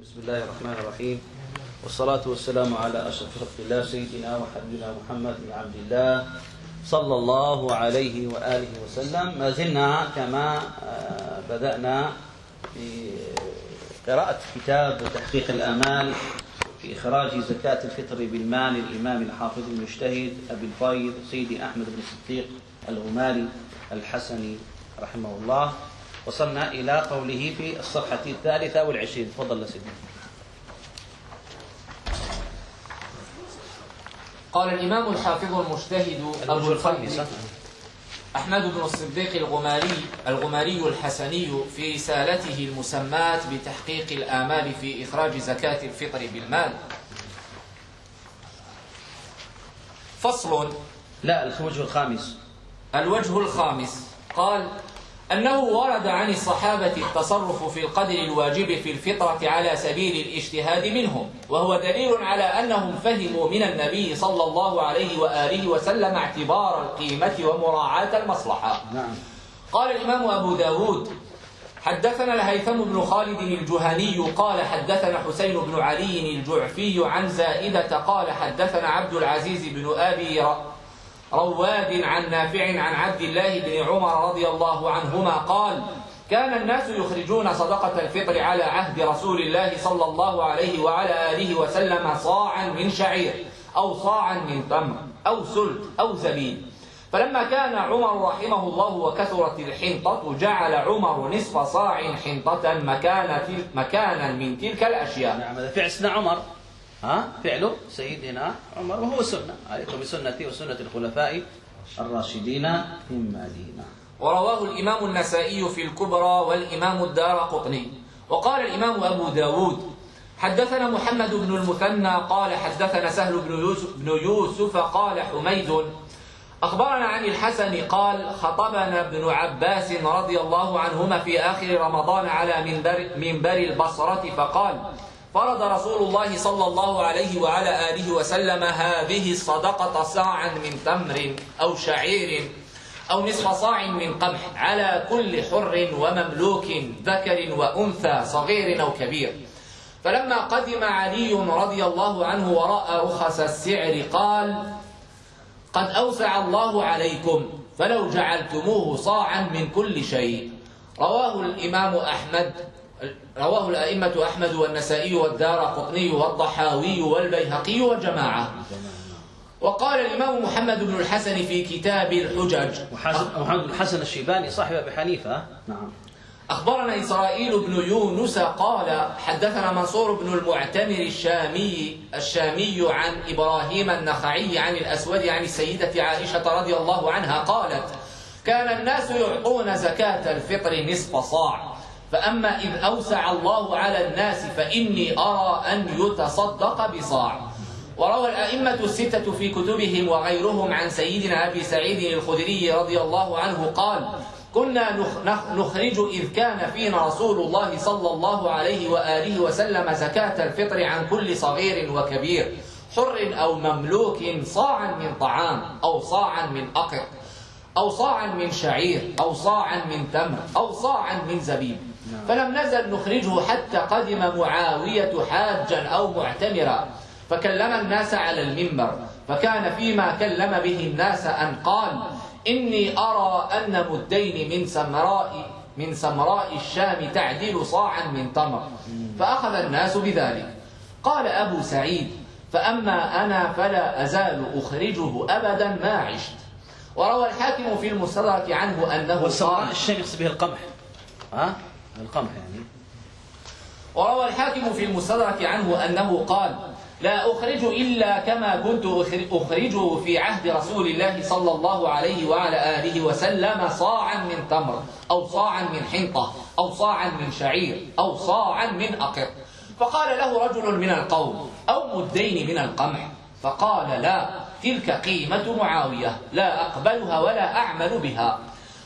بسم الله الرحمن الرحيم. والصلاة والسلام على أشرف خلق الله سيدنا وحبيبنا محمد بن عبد الله صلى الله عليه وآله وسلم. ما زلنا كما آه، بدأنا بقراءة كتاب تحقيق الآمال في إخراج زكاة الفطر بالمال الإمام الحافظ المجتهد أبي الفيض سيدي أحمد بن الصديق الغماري الحسني رحمه الله. وصلنا إلى قوله في الصفحة الثالثة والعشرين. تفضل سيدي. قال الإمام الحافظ المجتهد أبو الفيض أحمد بن الصديق الغماري الغماري الحسني في رسالته المسماة بتحقيق الآمال في إخراج زكاة الفطر بالمال. فصل. لا الوجه الخامس. الوجه الخامس. قال أنه ورد عن الصحابة التصرف في القدر الواجب في الفطرة على سبيل الاجتهاد منهم وهو دليل على أنهم فهموا من النبي صلى الله عليه وآله وسلم اعتبار القيمة ومراعاة المصلحة. نعم. قال الإمام أبو داود حدثنا الهيثم بن خالد الجهني قال حدثنا حسين بن علي الجعفي عن زائدة قال حدثنا عبد العزيز بن أبي ر- رواد عن نافع عن عبد الله بن عمر رضي الله عنهما قال كان الناس يخرجون صدقة الفطر على عهد رسول الله صلى الله عليه وعلى آله وسلم صاعا من شعير أو صاعا من تمر أو سلت أو زبيب. فلما كان عمر رحمه الله وكثرت الحنطة جعل عمر نصف صاع حنطة مكان مكانا من تلك الأشياء. نعم هذا فعل عمر. ها؟ فعله سيدنا عمر وهو سنة. عليكم بسنتي وسنة الخلفاء الراشدين من نعم ورواه الإمام النسائي في الكبرى والإمام الدار قطني. وقال الإمام أبو داود حدثنا محمد بن المثنى قال حدثنا سهل بن يوسف, بن يوسف قال حميد. أخبرنا عن الحسن قال خطبنا ابن عباس رضي الله عنهما في آخر رمضان على منبر, منبر البصرة فقال فرض رسول الله صلى الله عليه وعلى آله وسلم هذه الصدقة صاعا من تمر أو شعير أو نصف صاع من قمح على كل حر ومملوك ذكر وأنثى صغير أو كبير. فلما قدم علي رضي الله عنه ورأى رخص السعر قال قد أوسع الله عليكم فلو جعلتموه صاعا من كل شيء. رواه الإمام أحمد رواه الأئمة أحمد والنسائي والدار قطني والضحاوي والبيهقي وجماعة وقال الإمام محمد بن الحسن في كتاب الحجج. محمد بن حسن الشيباني صاحب أبي حنيفة. نعم. أخبرنا إسرائيل بن يونس قال حدثنا منصور بن المعتمر الشامي الشامي عن إبراهيم النخعي عن الأسود عن السيدة عائشة رضي الله عنها قالت كان الناس يعطون زكاة الفطر نصف صاع. فأما إذ أوسع الله على الناس فإني أرى أن يتصدق بصاع. وروى الأئمة الستة في كتبهم وغيرهم عن سيدنا أبي سعيد الخدري رضي الله عنه قال كنا نخ- نخ- نخرج إذ كان فينا رسول الله صلى الله عليه وآله وسلم زكاة الفطر عن كل صغير وكبير حر أو مملوك صاعا من طعام أو صاعا من أقط أو صاعا من شعير أو صاعا من تمر أو صاعا من زبيب. فلم نزل نخرجه حتى قدم معاوية حاجا أو معتمرا فكلم الناس على المنبر فكان فيما كلم به الناس أن قال إني أرى أن مدين من سمراء من سمراء الشام تعدل صاعا من تمر. فأخذ الناس بذلك. قال أبو سعيد فأما أنا فلا أزال أخرجه أبدا ما عشت. وروى الحاكم في المستدرك عنه أنه قال الشام يقصد به القمح. ها؟ القمح يعني. وروى الحاكم في المستدرك عنه أنه قال لا أخرج إلا كما كنت أخر- أخرجه في عهد رسول الله صلى الله عليه وعلى آله وسلم صاعا من تمر أو صاعا من حنطة أو صاعا من شعير أو صاعا من أقط فقال له رجل من القوم أو مدين من القمح. فقال لا تلك قيمة معاوية لا أقبلها ولا أعمل بها.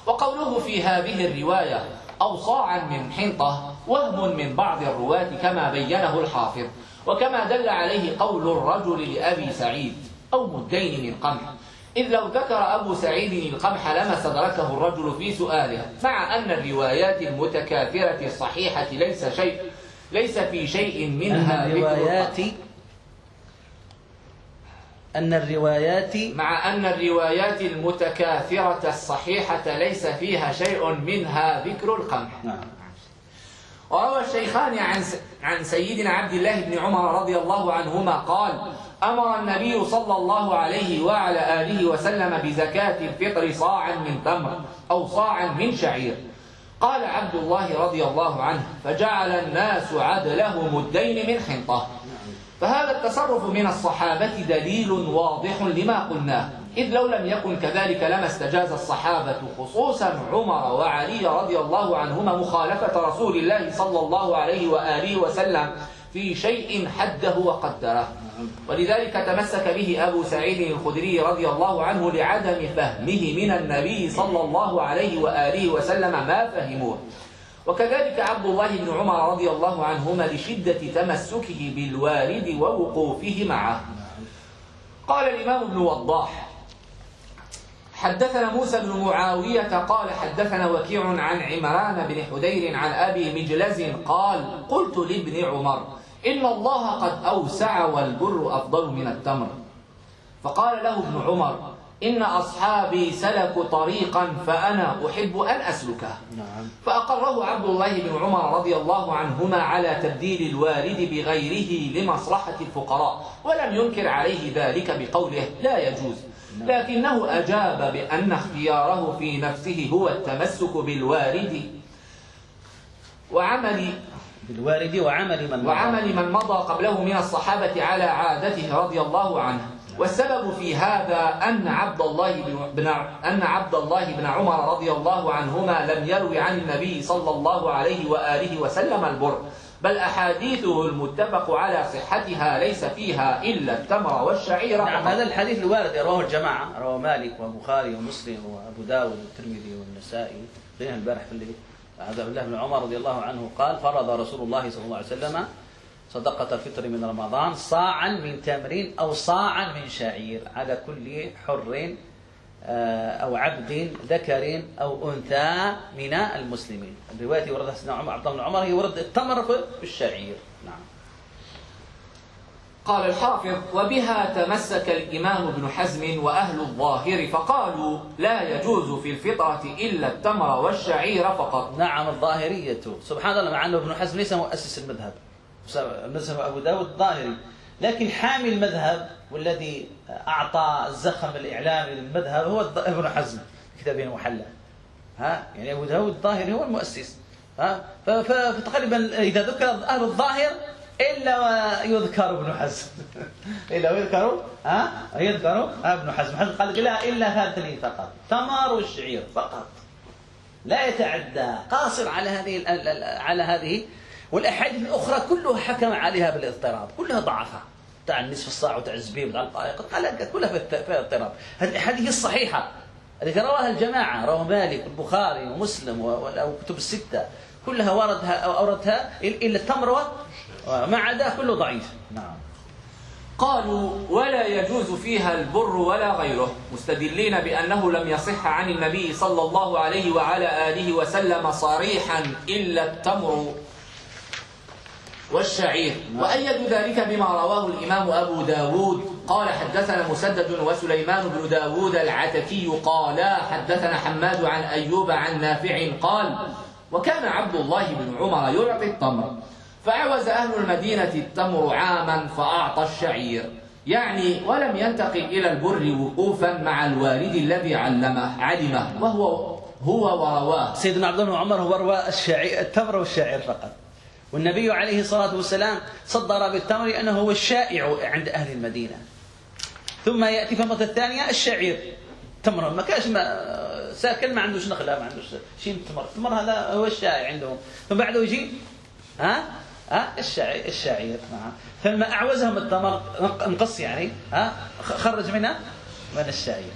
وقوله في هذه الرواية أو صاعا من حنطة وهم من بعض الرواة كما بينه الحافظ وكما دل عليه قول الرجل لأبي سعيد أو مدين من قمح إذ لو ذكر أبو سعيد القمح لما استدركه الرجل في سؤاله مع أن الروايات المتكاثرة الصحيحة ليس شيء ليس في شيء منها الروايات. أن الروايات مع أن الروايات المتكاثرة الصحيحة ليس فيها شيء منها ذكر القمح. نعم. وروى الشيخان عن عن سيدنا عبد الله بن عمر رضي الله عنهما قال أمر النبي صلى الله عليه وعلى آله وسلم بزكاة الفطر صاعا من تمر أو صاعا من شعير. قال عبد الله رضي الله عنه فجعل الناس عدله مدين من حنطة فهذا التصرف من الصحابة دليل واضح لما قلناه. إذ لو لم يكن كذلك لما استجاز الصحابة خصوصا عمر وعلي رضي الله عنهما مخالفة رسول الله صلى الله عليه وآله وسلم في شيء حده وقدره. ولذلك تمسك به أبو سعيد الخدري رضي الله عنه لعدم فهمه من النبي صلى الله عليه وآله وسلم ما فهموه. وكذلك عبد الله بن عمر رضي الله عنهما لشدة تمسكه بالوارد ووقوفه معه. قال الإمام ابن وضاح حدثنا موسى بن معاوية قال حدثنا وكيع عن عمران بن حدير عن أبي مجلز قال قلت لابن عمر إن الله قد أوسع والبر أفضل من التمر. فقال له ابن عمر إن أصحابي سلكوا طريقا فأنا أحب أن أسلكه. نعم. فأقره عبد الله بن عمر رضي الله عنهما على تبديل الوارد بغيره لمصلحة الفقراء ولم ينكر عليه ذلك بقوله لا يجوز. لكنه أجاب بأن اختياره في نفسه هو التمسك بالوارد وعمل بالوارد وعمل من مضى. وعمل من مضى قبله من الصحابة على عادته رضي الله عنه. والسبب في هذا أن عبد الله بن أن عبد الله بن عمر رضي الله عنهما لم يروي عن النبي صلى الله عليه وآله وسلم البر بل أحاديثه المتفق على صحتها ليس فيها إلا التمر والشعير نعم. هذا الحديث الوارد رواه الجماعة رواه مالك والبخاري ومسلم وأبو داود والترمذي والنسائي قلنا البارح في الليل عبد الله بن عمر رضي الله عنه قال فرض رسول الله صلى الله عليه وسلم صدقة الفطر من رمضان صاعا من تمر أو صاعا من شعير على كل حر آه، أو عبد ذكر أو أنثى من المسلمين. الرواية وردها سيدنا عمر عبد الله بن عمر هي ورد التمر في الشعير. نعم. قال الحافظ وبها تمسك الإمام ابن حزم وأهل الظاهر فقالوا لا يجوز في الفطرة إلا التمر والشعير فقط. نعم الظاهرية. سبحان الله مع أنه ابن حزم ليس مؤسس المذهب. مذهب أبو داود الظاهري. لكن حامي المذهب والذي أعطى الزخم الإعلامي للمذهب هو ابن حزم كتابه المحلى. ها؟ يعني أبو داود الظاهري هو المؤسس. ها؟ فتقريبا إذا ذكر أهل الظاهر إلا ويذكر ابن حزم. إلا ويذكر ها؟ يذكر ابن حزم. حزم قال لا إلا الاثنين فقط. تمر والشعير فقط. لا يتعدى. قاصر على هذه على هذه والأحاديث الأخرى كلها حكم عليها بالاضطراب كلها ضعفها. تاع النصف الصاع وتاع الزبيب وتاع القائق كلها فيها اضطراب هذه الاحاديث الصحيحة التي رواها الجماعة رواه مالك والبخاري ومسلم و- والكتب الستة كلها وردها أو أوردها إل- إلا التمر وما عدا كله ضعيف. نعم. قالوا ولا يجوز فيها البر ولا غيره مستدلين بأنه لم يصح عن النبي صلى الله عليه وعلى آله وسلم صريحا إلا التمر. والشعير. وأيدوا ذلك بما رواه الإمام أبو داود. قال حدثنا مسدد وسليمان بن داود العتكي قالا حدثنا حماد عن أيوب عن نافع قال وكان عبد الله بن عمر يعطي التمر. فعوز أهل المدينة التمر عاما فأعطى الشعير. يعني ولم ينتقل إلى البر وقوفا مع الوالد الذي علمه علمه وهو هو ورواه. سيدنا عبد الله بن عمر هو روى التمر والشاعر فقط. والنبي عليه الصلاة والسلام صدر بالتمر لأنه هو الشائع عند أهل المدينة. ثم يأتي في المرة الثانية الشعير. تمر ما كانش ساكن ما عندوش نخلة ما عندوش شيء من التمر التمر هذا هو الشائع عندهم. ثم بعده يجي ها؟ ها؟ الشعير الشعير نعم فلما أعوزهم التمر انقص يعني ها؟ خرج منها من الشعير.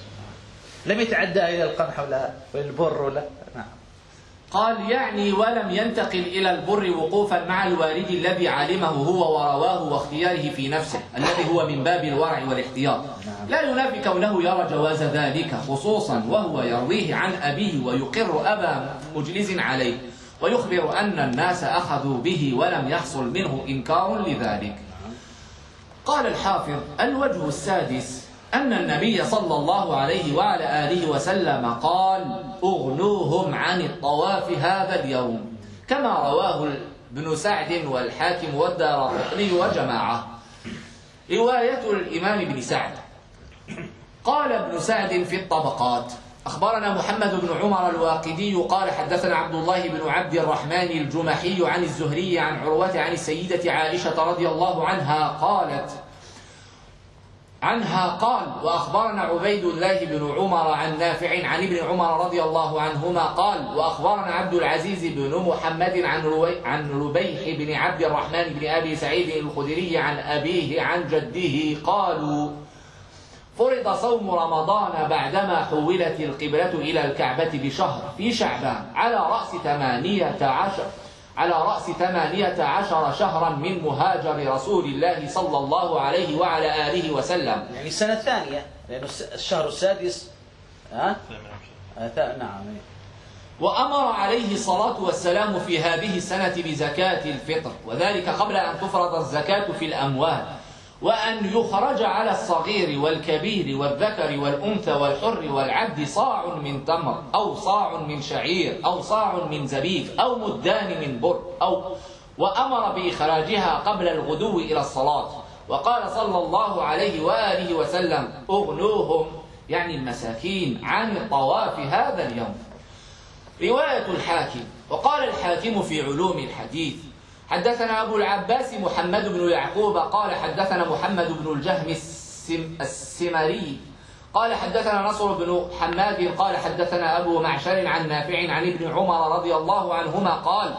لم يتعدى إلى القمح ولا البر ولا نعم. قال يعني ولم ينتقل إلى البر وقوفا مع الوالد الذي علمه هو ورواه واختياره في نفسه الذي هو من باب الورع والاحتياط لا ينافي كونه يرى جواز ذلك خصوصا وهو يرويه عن أبيه ويقر أبا مجلس عليه ويخبر أن الناس أخذوا به ولم يحصل منه إنكار لذلك. قال الحافظ الوجه السادس أن النبي صلى الله عليه وعلى آله وسلم قال أغنوهم عن الطواف هذا اليوم. كما رواه ابن سعد والحاكم والدار وجماعة. رواية الإمام بن سعد. قال ابن سعد في الطبقات أخبرنا محمد بن عمر الواقدي قال حدثنا عبد الله بن عبد الرحمن الجمحي عن الزهري عن عروة عن السيدة عائشة رضي الله عنها قالت عنها قال وأخبرنا عبيد الله بن عمر عن نافع عن ابن عمر رضي الله عنهما قال وأخبرنا عبد العزيز بن محمد عن روي عن ربيح بن عبد الرحمن بن أبي سعيد الخدري عن أبيه عن جده قالوا فرض صوم رمضان بعدما حولت القبلة إلى الكعبة بشهر في شعبان على رأس ثمانية عشر. على رأس ثمانية عشر شهرا من مهاجر رسول الله صلى الله عليه وعلى آله وسلم. يعني السنة الثانية لأنه الشهر السادس ها؟ آه نعم وأمر عليه الصلاة والسلام في هذه السنة بزكاة الفطر وذلك قبل أن تفرض الزكاة في الأموال. وأن يخرج على الصغير والكبير والذكر والأنثى والحر والعبد صاع من تمر أو صاع من شعير أو صاع من زبيب أو مدان من بر أو وأمر بإخراجها قبل الغدو إلى الصلاة. وقال صلى الله عليه وآله وسلم أغنوهم يعني المساكين عن الطواف هذا اليوم. رواية الحاكم. وقال الحاكم في علوم الحديث حدثنا أبو العباس محمد بن يعقوب قال حدثنا محمد بن الجهم السمري قال حدثنا نصر بن حماد قال حدثنا أبو معشر عن نافع عن ابن عمر رضي الله عنهما قال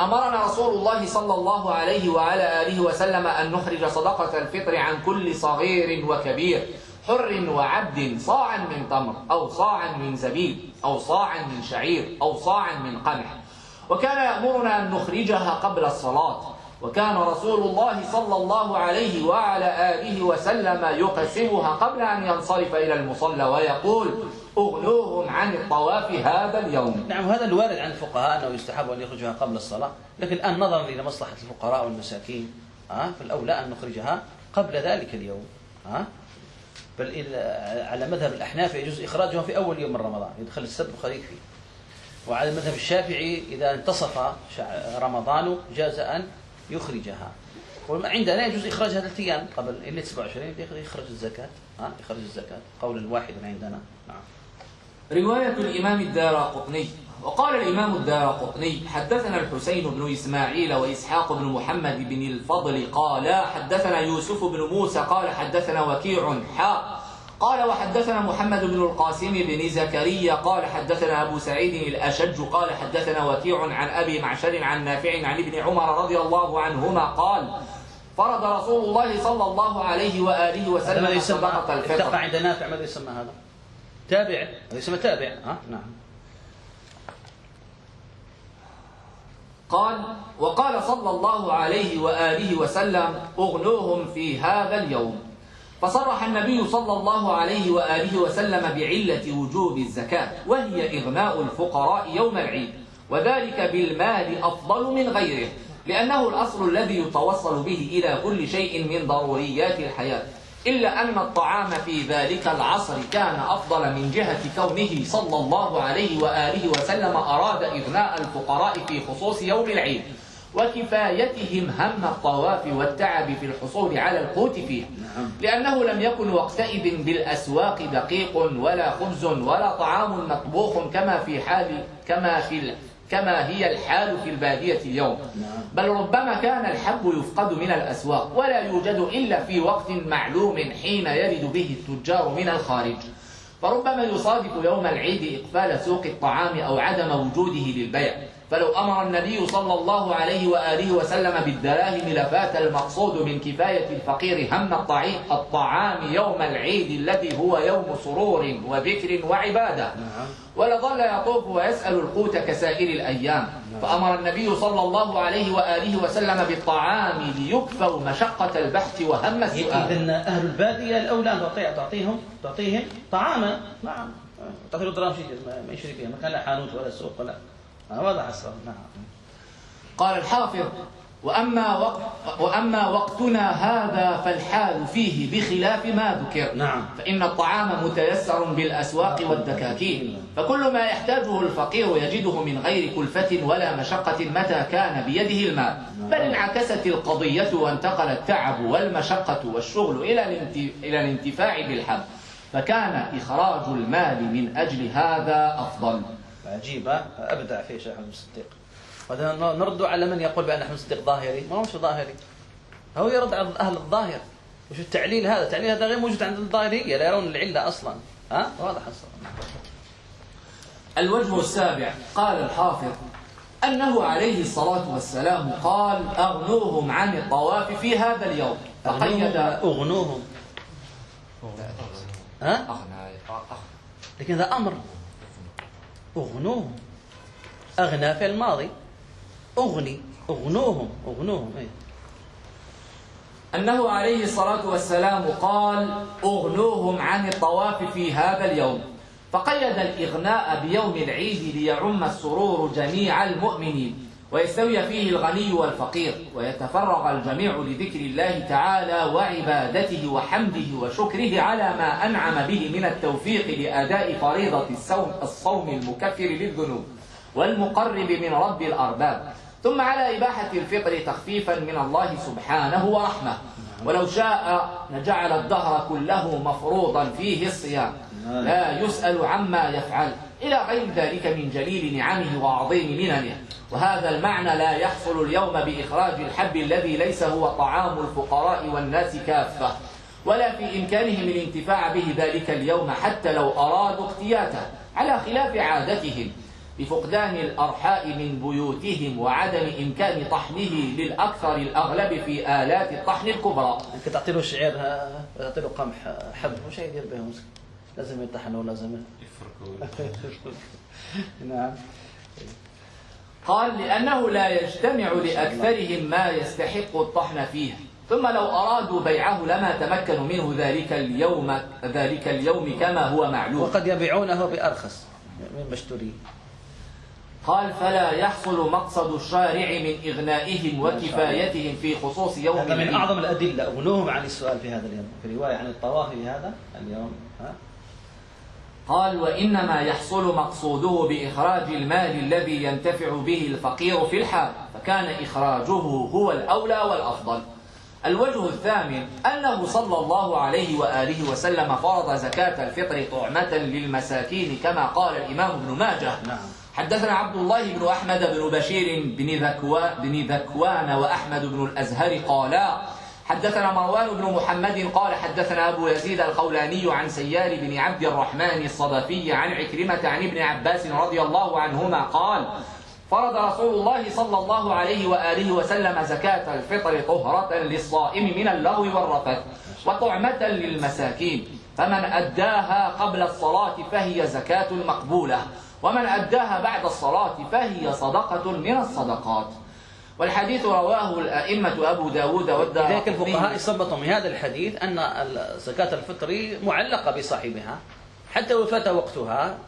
أمرنا رسول الله صلى الله عليه وعلى آله وسلم أن نخرج صدقة الفطر عن كل صغير وكبير حر وعبد صاعا من تمر أو صاعا من زبيب أو صاعا من شعير أو صاعا من قمح. وكان يأمرنا أن نخرجها قبل الصلاة. وكان رسول الله صلى الله عليه وعلى آله وسلم يقسمها قبل أن ينصرف إلى المصلى ويقول أغنوهم عن الطواف هذا اليوم. نعم هذا الوارد عن الفقهاء أنه يستحب أن يخرجها قبل الصلاة. لكن الآن نظرا إلى مصلحة الفقراء والمساكين فالأولى أن نخرجها قبل ذلك اليوم بل على مذهب الأحناف يجوز إخراجها في أول يوم من رمضان يدخل السبت والخريف فيه. وعلى المذهب الشافعي إذا انتصف رمضان جاز أن يخرجها. وعندنا يجوز إخراجها ثلاث أيام قبل إلى 27 يخرج الزكاة. ها؟ يخرج الزكاة. قول واحد عندنا. نعم. رواية الإمام الدار قطني. وقال الإمام الدار قطني حدثنا الحسين بن إسماعيل وإسحاق بن محمد بن الفضل قال حدثنا يوسف بن موسى قال حدثنا وكيع حاء قال وحدثنا محمد بن القاسم بن زكريا قال حدثنا أبو سعيد الأشج قال حدثنا وكيع عن أبي معشر عن نافع عن ابن عمر رضي الله عنهما قال فرض رسول الله صلى الله عليه وآله وسلم صدقة الفطر. عند نافع ماذا يسمى هذا؟ تابع هذا يسمى تابع ها؟ نعم. قال وقال صلى الله عليه وآله وسلم اغنوهم في هذا اليوم. فصرح النبي صلى الله عليه وآله وسلم بعلة وجوب الزكاة وهي إغناء الفقراء يوم العيد وذلك بالمال أفضل من غيره لأنه الأصل الذي يتوصل به إلى كل شيء من ضروريات الحياة إلا أن الطعام في ذلك العصر كان أفضل من جهة كونه صلى الله عليه وآله وسلم أراد إغناء الفقراء في خصوص يوم العيد. وكفايتهم هم الطواف والتعب في الحصول على القوت فيه نعم. لأنه لم يكن وقتئذ بالأسواق دقيق ولا خبز ولا طعام مطبوخ كما في حال كما في كما هي الحال في البادية اليوم نعم. بل ربما كان الحب يفقد من الأسواق ولا يوجد إلا في وقت معلوم حين يرد به التجار من الخارج فربما يصادف يوم العيد إقفال سوق الطعام أو عدم وجوده للبيع فلو أمر النبي صلى الله عليه وآله وسلم بالدراهم لفات المقصود من كفاية الفقير هم الطعام يوم العيد الذي هو يوم سرور وذكر وعبادة. نعم. ولظل يطوف ويسأل القوت كسائر الأيام. نعم. فأمر النبي صلى الله عليه وآله وسلم بالطعام ليكفوا مشقة البحث وهم السؤال. إذن أهل البادية الأولى أن تعطيهم تعطيهم طعاما. نعم. تعطيهم دراهم ما يشري فيها ما كان لا حانوت ولا سوق ولا واضح الصواب. نعم. قال الحافظ وأما, وقت وأما وقتنا هذا فالحال فيه بخلاف ما ذكر. نعم. فإن الطعام متيسر بالأسواق والدكاكين. فكل ما يحتاجه الفقير يجده من غير كلفة ولا مشقة متى كان بيده المال. بل انعكست القضية وانتقل التعب والمشقة والشغل إلى الانت- إلى الانتفاع بالحب. فكان إخراج المال من أجل هذا أفضل. عجيب ها؟ أبدع فيه شيخ احمد الصديق. نرد على من يقول بأن احمد الصديق ظاهري. ما هو مش ظاهري. هو يرد على أهل الظاهر. وش التعليل هذا؟ التعليل هذا غير موجود عند الظاهرية لا يرون العلة أصلا. ها؟ واضح الصواب الوجه السابع قال الحافظ أنه عليه الصلاة والسلام قال أغنوهم عن الطواف في هذا اليوم. فقيد أغنوهم. ها؟ أغنى. لكن ذا أمر. أغنوهم. أغنى في الماضي. أغني. أغنوهم. أغنوهم اي أنه عليه الصلاة والسلام قال أغنوهم عن الطواف في هذا اليوم. فقيد الإغناء بيوم العيد ليعم السرور جميع المؤمنين. ويستوي فيه الغني والفقير ويتفرغ الجميع لذكر الله تعالى وعبادته وحمده وشكره على ما أنعم به من التوفيق لأداء فريضة الصوم, الصوم المكفر للذنوب والمقرب من رب الأرباب. ثم على إباحة الفطر تخفيفا من الله سبحانه ورحمة. ولو شاء لجعل الدهر كله مفروضا فيه الصيام. لا يسأل عما يفعل. إلى غير ذلك من جليل نعمه وعظيم مننه وهذا المعنى لا يحصل اليوم بإخراج الحب الذي ليس هو طعام الفقراء والناس كافة ولا في إمكانهم الانتفاع به ذلك اليوم حتى لو أرادوا اقتياته على خلاف عادتهم. بفقدان الأرحاء من بيوتهم وعدم إمكان طحنه للأكثر الأغلب في آلات الطحن الكبرى. أنت تعطي له شعير تعطي له قمح حب وش يدير به مسكين لازم يطحنوا لازم. نعم. قال لأنه لا يجتمع لأكثرهم ما يستحق الطحن فيه. ثم لو أرادوا بيعه لما تمكنوا منه ذلك اليوم ذلك اليوم كما هو معلوم. وقد يبيعونه بأرخص. من مشتري. قال فلا يحصل مقصد الشارع من إغنائهم وكفايتهم في خصوص يوم هذا من أعظم الأدلة. أغنوهم عن السؤال في هذا اليوم. في رواية عن الطواف في هذا اليوم. ها؟ قال وإنما يحصل مقصوده بإخراج المال الذي ينتفع به الفقير في الحال فكان إخراجه هو الأولى والأفضل. الوجه الثامن أنه صلى الله عليه وآله وسلم فرض زكاة الفطر طعمة للمساكين كما قال الإمام ابن ماجه. نعم. حدثنا عبد الله بن أحمد بن بشير بن ذكوان, بن ذكوان وأحمد بن الأزهر قالا حدثنا مروان بن محمد قال حدثنا أبو يزيد الخولاني عن سيار بن عبد الرحمن الصدفي عن عكرمة عن ابن عباس رضي الله عنهما قال فرض رسول الله صلى الله عليه وآله وسلم زكاة الفطر طهرة للصائم من اللغو والرفث وطعمة للمساكين فمن أداها قبل الصلاة فهي زكاة مقبولة ومن أداها بعد الصلاة فهي صدقة من الصدقات. والحديث رواه الأئمة أبو داود والدار لذلك الفقهاء استنبطوا من هذا الحديث أن زكاة الفطر معلقة بصاحبها حتى لو فات وقتها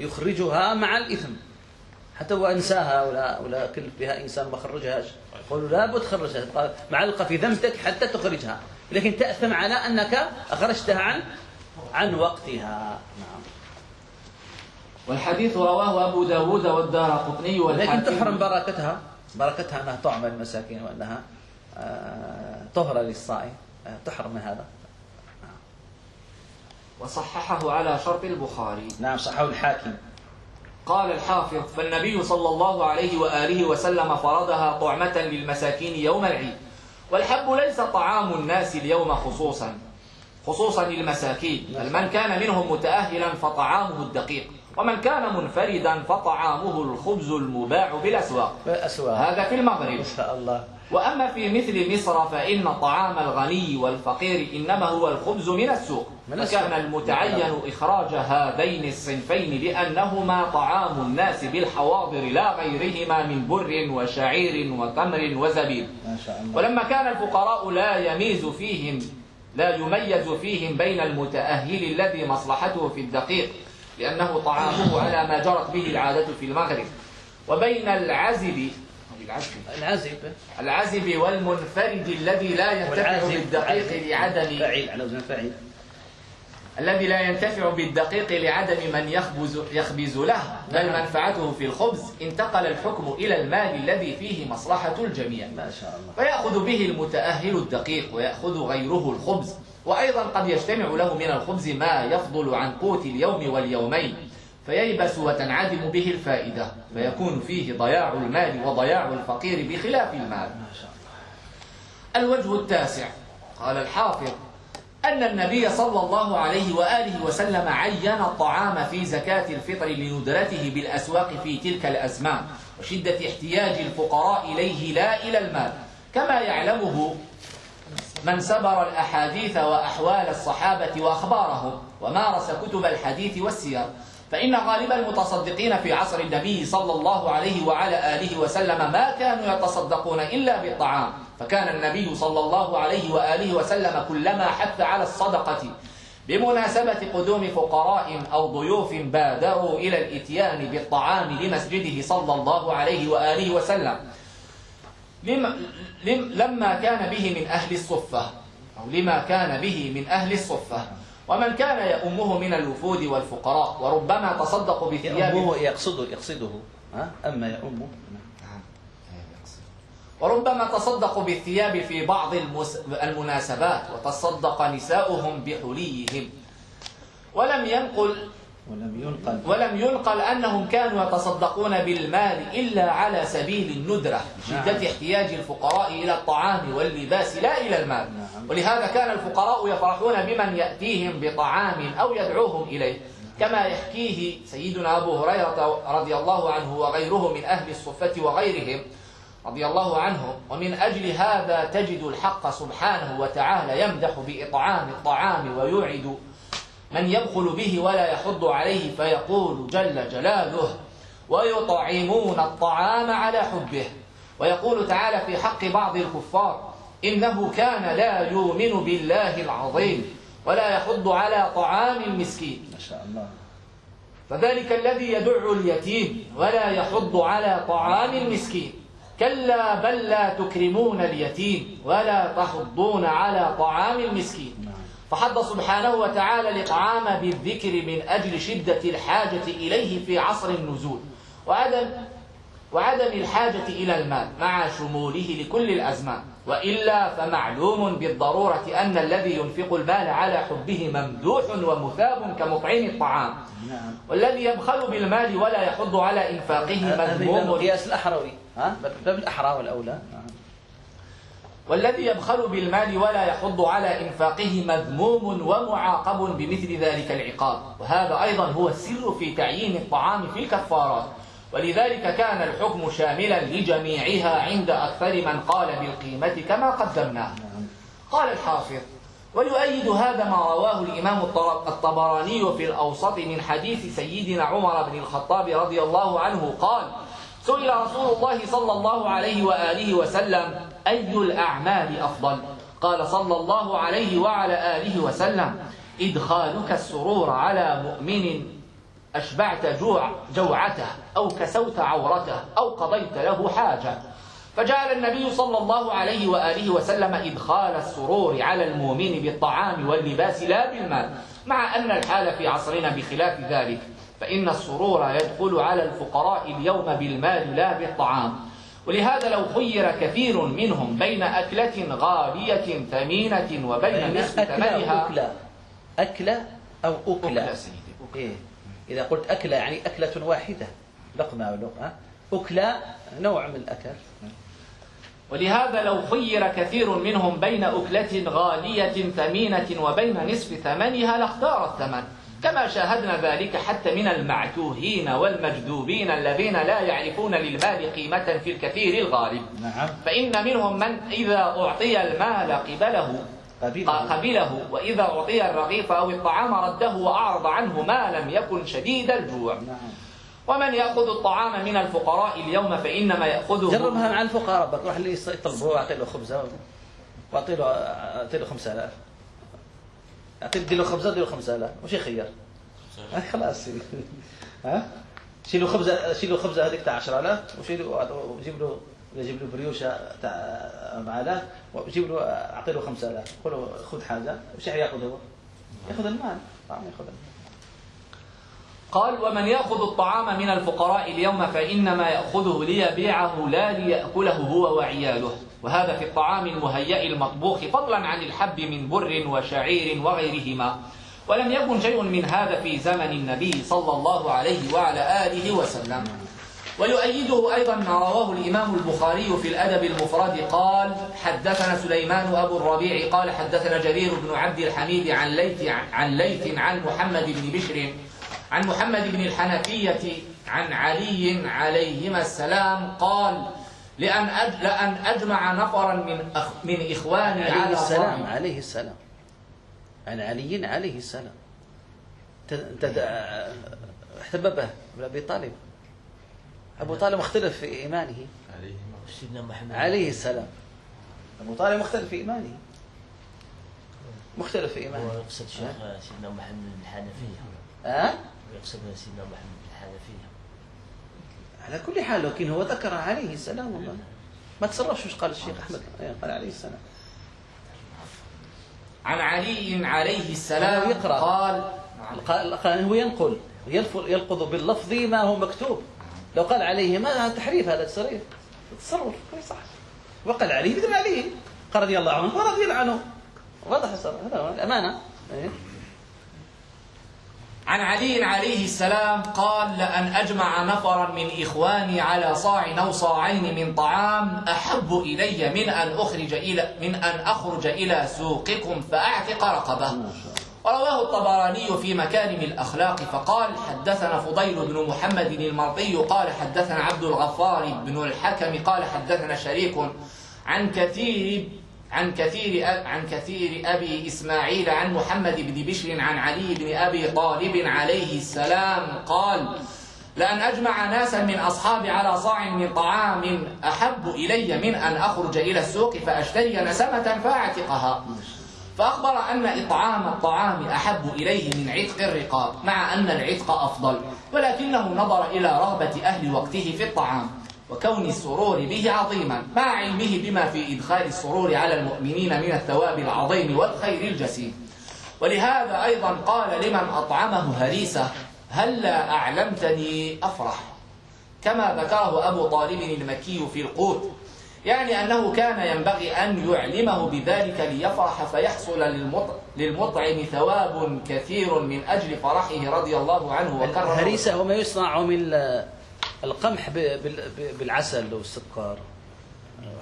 يخرجها مع الإثم. حتى وأنساها ولا ولا كلف بها إنسان ما خرجهاش يقولوا لابد تخرجها تبقى معلقة في ذمتك حتى تخرجها. لكن تأثم على أنك أخرجتها عن عن وقتها. نعم. والحديث رواه أبو داود والدار قطني لكن تحرم بركتها. بركتها أنها طعم المساكين وأنها آه، طهرة للصائم آه، تحرم من هذا. وصححه على شرط البخاري. نعم صححه الحاكم. قال الحافظ فالنبي صلى الله عليه وآله وسلم فرضها طعمة للمساكين يوم العيد والحب ليس طعام الناس اليوم خصوصا خصوصا للمساكين بل من كان منهم متأهلا فطعامه الدقيق. ومن كان منفردا فطعامه الخبز المباع بالأسواق. بالأسواق. هذا في المغرب. إن شاء الله. وأما في مثل مصر فإن طعام الغني والفقير إنما هو الخبز من السوق. من السوق. فكان المتعين إخراج هذين الصنفين لأنهما طعام الناس بالحواضر لا غيرهما من بر وشعير وتمر وزبيب. ما شاء الله. ولما كان الفقراء لا يميز فيهم لا يميز فيهم بين المتأهل الذي مصلحته في الدقيق لأنه طعامه على ما جرت به العادة في المغرب. وبين العزب العزب. العزب العزب والمنفرد الذي لا ينتفع بالدقيق لعدم على وزن الذي لا ينتفع بالدقيق لعدم من يخبز يخبز له بل نعم. منفعته في الخبز. انتقل الحكم إلى المال الذي فيه مصلحة الجميع. ما شاء الله. فيأخذ به المتأهل الدقيق ويأخذ غيره الخبز. وأيضا قد يجتمع له من الخبز ما يفضل عن قوت اليوم واليومين فييبس وتنعدم به الفائدة فيكون فيه ضياع المال وضياع الفقير بخلاف المال. الوجه التاسع قال الحافظ أن النبي صلى الله عليه وآله وسلم عين الطعام في زكاة الفطر لندرته بالأسواق في تلك الأزمان وشدة احتياج الفقراء إليه لا إلى المال كما يعلمه من سبر الأحاديث وأحوال الصحابة وأخبارهم ومارس كتب الحديث والسير فإن غالب المتصدقين في عصر النبي صلى الله عليه وعلى آله وسلم ما كانوا يتصدقون إلا بالطعام فكان النبي صلى الله عليه وآله وسلم كلما حث على الصدقة بمناسبة قدوم فقراء أو ضيوف بادروا إلى الإتيان بالطعام لمسجده صلى الله عليه وآله وسلم. لما, لم لما كان به من أهل الصفة. أو لما كان به من أهل الصفة. ومن كان يؤمه من الوفود والفقراء. وربما تصدق بثياب يأمه يقصده. يقصده أما يأمه. وربما تصدق بالثياب في بعض. المناسبات. وتصدق نساؤهم بحليهم. ولم ينقل ولم ينقل ولم ينقل أنهم كانوا يتصدقون بالمال إلا على سبيل الندرة شدة نعم. احتياج الفقراء إلى الطعام واللباس لا إلى المال نعم. ولهذا كان الفقراء يفرحون بمن يأتيهم بطعام أو يدعوهم إليه كما يحكيه سيدنا أبو هريرة رضي الله عنه وغيره من أهل الصفة وغيرهم رضي الله عنهم ومن أجل هذا تجد الحق سبحانه وتعالى يمدح بإطعام الطعام ويوعد من يبخل به ولا يحض عليه فيقول جل جلاله ويطعمون الطعام على حبه. ويقول تعالى في حق بعض الكفار إنه كان لا يؤمن بالله العظيم ولا يحض على طعام المسكين. ما شاء الله. فذلك الذي يدع اليتيم ولا يحض على طعام المسكين. كلا بل لا تكرمون اليتيم ولا تحضون على طعام المسكين. فحض سبحانه وتعالى الإطعام بالذكر من أجل شدة الحاجة إليه في عصر النزول وعدم وعدم الحاجة إلى المال مع شموله لكل الأزمان. وإلا فمعلوم بالضرورة أن الذي ينفق المال على حبه ممدوح ومثاب كمطعم الطعام. نعم. والذي يبخل بالمال ولا يحض على إنفاقه مذموم. القياس الأحروي. ها؟ باب الأحرى والأولى نعم والذي يبخل بالمال ولا يحض على إنفاقه مذموم ومعاقب بمثل ذلك العقاب. وهذا أيضا هو السر في تعيين الطعام في الكفارات. ولذلك كان الحكم شاملا لجميعها عند أكثر من قال بالقيمة كما قدمناه. قال الحافظ ويؤيد هذا ما رواه الإمام الطبراني في الأوسط من حديث سيدنا عمر بن الخطاب رضي الله عنه قال سئل رسول الله صلى الله عليه وآله وسلم أي الأعمال أفضل؟ قال صلى الله عليه وعلى آله وسلم إدخالك السرور على مؤمن أشبعت جوع جوعته أو كسوت عورته أو قضيت له حاجة. فجعل النبي صلى الله عليه وآله وسلم إدخال السرور على المؤمن بالطعام واللباس لا بالمال مع أن الحال في عصرنا بخلاف ذلك. فإن السرور يدخل على الفقراء اليوم بالمال لا بالطعام. ولهذا لو خير كثير منهم بين أكلة غالية ثمينة وبين نصف ثمنها. أكلة. أكلة أو أكلة. أكلة سيدي أكلة. إيه. إذا قلت أكلة يعني أكلة واحدة. لقمة أو لقمة. أكلة نوع من الأكل. ولهذا لو خير كثير منهم بين أكلة غالية ثمينة وبين نصف ثمنها لاختار الثمن. كما شاهدنا ذلك حتى من المعتوهين والمجذوبين الذين لا يعرفون للمال قيمة في الكثير الغالب نعم. فإن منهم من إذا أعطي المال قبله قبله آه، وإذا أعطي الرغيف أو الطعام رده وأعرض عنه ما لم يكن شديد الجوع نعم. ومن يأخذ الطعام من الفقراء اليوم فإنما يأخذه جربها مع الفقراء بك روح اللي يطلبه وأعطي له خبزة وأعطي له 5000 اعطيه دير له خبزه دير له خمسة لا واش يخير. خلاص. ها؟ شيلوا خبزه شيلوا خبزه هذيك تاع 10000 وشيلوا وجيب له جيب له بريوشة تاع 4000 وجيب له أعطي له 5000 قول له خذ حاجة واش ياخذ هو؟ ياخذ المال. طعم ياخذ المال. قال ومن يأخذ الطعام من الفقراء اليوم فإنما يأخذه ليبيعه لا ليأكله هو وعياله. وهذا في الطعام المهيأ المطبوخ فضلا عن الحب من بر وشعير وغيرهما. ولم يكن شيء من هذا في زمن النبي صلى الله عليه وعلى آله وسلم. ويؤيده أيضا ما رواه الإمام البخاري في الأدب المفرد قال حدثنا سليمان أبو الربيع قال حدثنا جرير بن عبد الحميد عن ليث عن ليث عن محمد بن بشر عن محمد بن الحنفية عن علي عليهما السلام قال لأن. لأن أجمع نفرا من أخ... من إخواني عليه على السلام طعام. عليه السلام. عن علي عليه السلام. احتببه أبي طالب. أبو طالب مختلف في إيمانه. سيدنا محمد عليه السلام. أبو طالب مختلف في إيمانه. مختلف في هو إيمانه. يقصد شيخ سيدنا محمد الحنفية. ها؟ ويقصد سيدنا محمد على كل حال لكن هو ذكر عليه السلام والله. ما تصرفش وش قال الشيخ أحمد إيه، قال عليه السلام. عن علي عليه السلام يقرأ. قال قال قال هو ينقل يلفظ باللفظ ما هو مكتوب. لو قال عليه ما هذا تحريف هذا تصريف. تصرف صح. وقال عليه مثل عليه قال رضي الله عنه ورضي الله عنه. واضح. هذا هو الأمانة. إيه. عن علي عليه السلام قال لأن أجمع نفرا من إخواني على صاع أو صاعين من طعام أحب إلي من أن أخرج إلى من أن أخرج إلى سوقكم فأعتق رقبة. ورواه الطبراني في مكارم الأخلاق فقال حدثنا فضيل بن محمد المرضي قال حدثنا عبد الغفار بن الحكم قال حدثنا شريك عن كثير عن كثير عن كثير أبي إسماعيل عن محمد بن بشر عن علي بن أبي طالب عليه السلام قال لأن أجمع ناسا من أصحابي على صاع من طعام أحب إلي من أن أخرج إلى السوق فأشتري نسمة فأعتقها. فأخبر أن إطعام الطعام أحب إليه من عتق الرقاب مع أن العتق أفضل ولكنه نظر إلى رغبة أهل وقته في الطعام. وكون السرور به عظيما مع علمه بما في إدخال السرور على المؤمنين من الثواب العظيم والخير الجسيم. ولهذا أيضا قال لمن أطعمه هريسة هلا أعلمتني أفرح؟ كما ذكره أبو طالب المكي في القوت يعني أنه كان ينبغي أن يعلمه بذلك ليفرح فيحصل للمط- للمطعم ثواب كثير من أجل فرحه رضي الله عنه وكرم الهريسه هو ما يصنع من القمح ب- بال- ب- بالعسل والسكر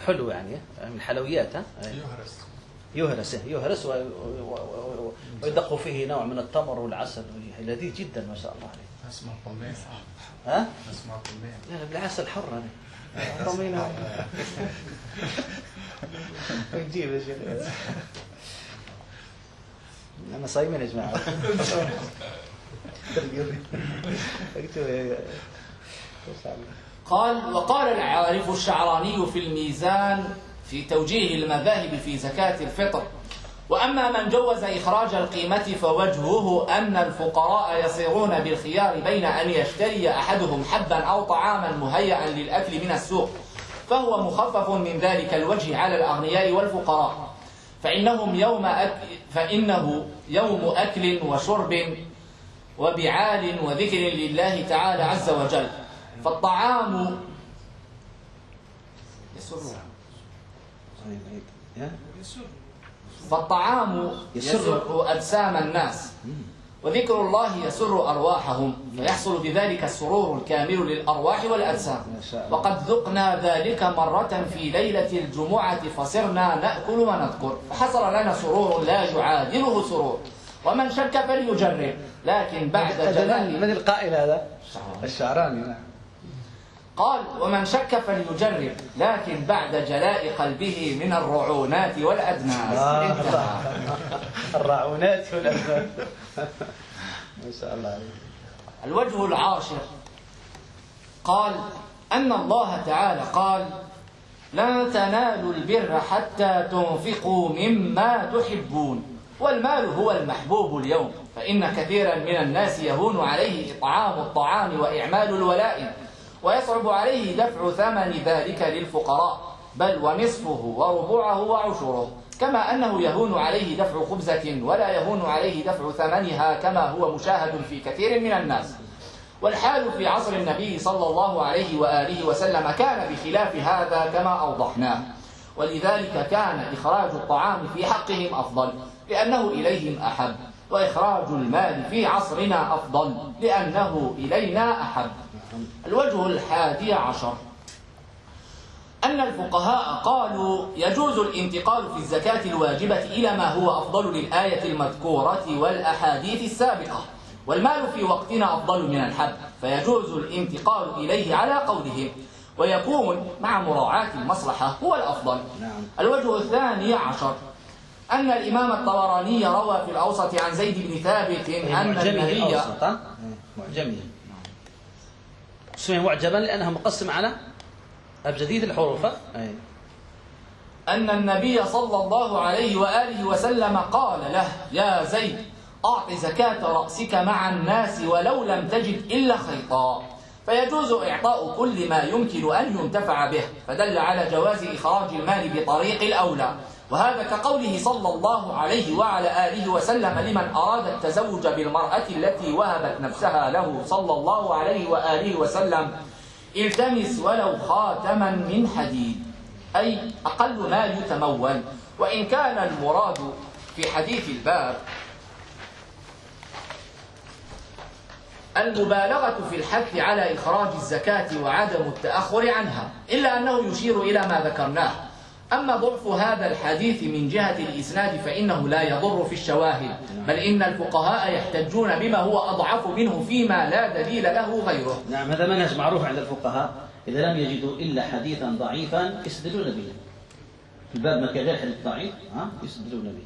حلو يعني من الحلويات ها؟ يهرس. يهرس يهرس ويدق فيه نوع من التمر والعسل. لذيذ جدا ما شاء الله عليه اسمه طماع ها؟ اسمه طماع لا لا بالعسل حر أنا. طمينة. نجيب يا شيخ. أنا صايمين يا جماعة. قال وقال العارف الشعراني في الميزان في توجيه المذاهب في زكاة الفطر. وأما من جوز إخراج القيمة فوجهه أن الفقراء يصيرون بالخيار بين أن يشتري أحدهم حبا أو طعاما مهيئا للأكل من السوق فهو مخفف من ذلك الوجه على الأغنياء والفقراء. فإنهم يوم أكل فإنه يوم أكل وشرب وبعال وذكر لله تعالى عز وجل. فالطعام يسر. فالطعام يسر. يسر أجسام الناس وذكر الله يسر أرواحهم فيحصل بذلك السرور الكامل للأرواح والأجسام. وقد ذقنا ذلك مرة في ليلة الجمعة فصرنا نأكل ونذكر. فحصل لنا سرور لا يعادله سرور. ومن شك فليجرب لكن بعد جلال من القائل هذا؟ الشعراني نعم. قال ومن شك فليجرب لكن بعد جلاء قلبه من الرعونات والأدناس. آه، انتهى. الرعونات والأبناء ما شاء الله عليك. الوجه العاشر. قال أن الله تعالى قال لن تنالوا البر حتى تنفقوا مما تحبون والمال هو المحبوب اليوم فإن كثيرا من الناس يهون عليه إطعام الطعام وإعمال الولائم ويصعب عليه دفع ثمن ذلك للفقراء بل ونصفه وربعه وعشره. كما أنه يهون عليه دفع خبزة ولا يهون عليه دفع ثمنها كما هو مشاهد في كثير من الناس. والحال في عصر النبي صلى الله عليه وآله وسلم كان بخلاف هذا كما أوضحناه. ولذلك كان إخراج الطعام في حقهم أفضل لأنه إليهم أحب. وإخراج المال في عصرنا أفضل لأنه إلينا أحب. الوجه الحادي عشر. أن الفقهاء قالوا يجوز الانتقال في الزكاة الواجبة إلى ما هو أفضل للآية المذكورة والأحاديث السابقة والمال في وقتنا أفضل من الحب فيجوز الانتقال إليه على قولهم ويكون مع مراعاة المصلحة هو الأفضل. نعم. الوجه الثاني عشر. أن الإمام الطبراني روى في الأوسط عن زيد بن ثابت أن النبي سمي معجبا لأنها مقسم على أبجديد الحروف ها؟ أي. أن النبي صلى الله عليه وآله وسلم قال له يا زيد أعط زكاة رأسك مع الناس ولو لم تجد إلا خيطا فيجوز إعطاء كل ما يمكن أن ينتفع به فدل على جواز إخراج المال بطريق الأولى وهذا كقوله صلى الله عليه وعلى آله وسلم لمن أراد التزوج بالمرأة التي وهبت نفسها له صلى الله عليه وآله وسلم التمس ولو خاتما من حديد. أي أقل ما يتمول. وإن كان المراد في حديث الباب المبالغة في الحث على إخراج الزكاة وعدم التأخر عنها إلا أنه يشير إلى ما ذكرناه. أما ضعف هذا الحديث من جهة الإسناد فإنه لا يضر في الشواهد بل إن الفقهاء يحتجون بما هو أضعف منه فيما لا دليل له غيره. نعم هذا منهج معروف عند الفقهاء. إذا لم يجدوا إلا حديثا ضعيفا يستدلون به. في الباب ما كان غير حديث ضعيف ها؟ يستدلون به.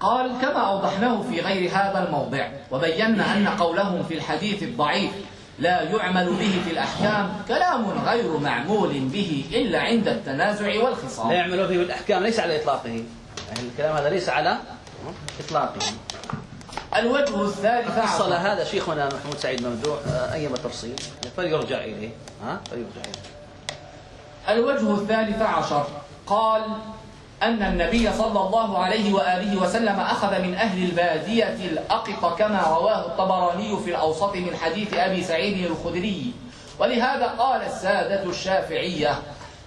قال كما أوضحناه في غير هذا الموضع وبينا أن قولهم في الحديث الضعيف لا يعمل به في الأحكام كلام غير معمول به إلا عند التنازع لا والخصام يعمل به بالأحكام ليس على إطلاقه. يعني الكلام هذا ليس على إطلاقه. الوجه الثالث فصل هذا شيخنا محمود سعيد ممدوح آه، أيما تفصيل فليرجع إليه. ها؟ فليرجع إليه. الوجه الثالث عشر. قال أن النبي صلى الله عليه وآله وسلم أخذ من أهل البادية الأقط كما رواه الطبراني في الأوسط من حديث أبي سعيد الخدري ولهذا قال السادة الشافعية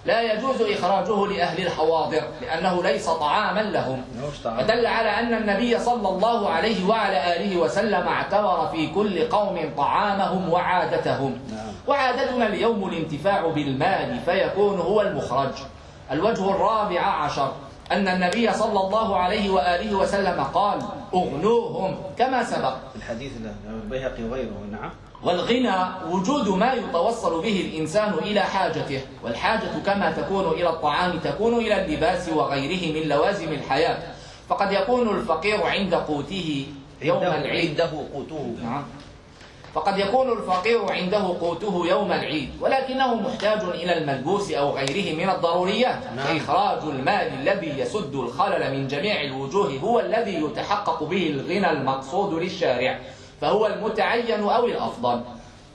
لا يجوز إخراجه لأهل الحواضر لأنه ليس طعاما لهم. فدل على أن النبي صلى الله عليه وعلى آله وسلم اعتبر في كل قوم طعامهم وعادتهم نعم. وعادتنا اليوم الانتفاع بالمال فيكون هو المخرج الوجه الرابع عشر أن النبي صلى الله عليه وآله وسلم قال أغنوهم كما سبق. الحديث له البيهقي وغيره نعم. والغنى وجود ما يتوصل به الإنسان إلى حاجته والحاجة كما تكون إلى الطعام تكون إلى اللباس وغيره من لوازم الحياة. فقد يكون الفقير عند قوته يوم العيد. عنده قوته. نعم. فقد يكون الفقير عنده قوته يوم العيد ولكنه محتاج إلى الملبوس أو غيره من الضروريات. نعم. فإخراج المال الذي يسد الخلل من جميع الوجوه هو الذي يتحقق به الغنى المقصود للشارع فهو المتعين أو الأفضل.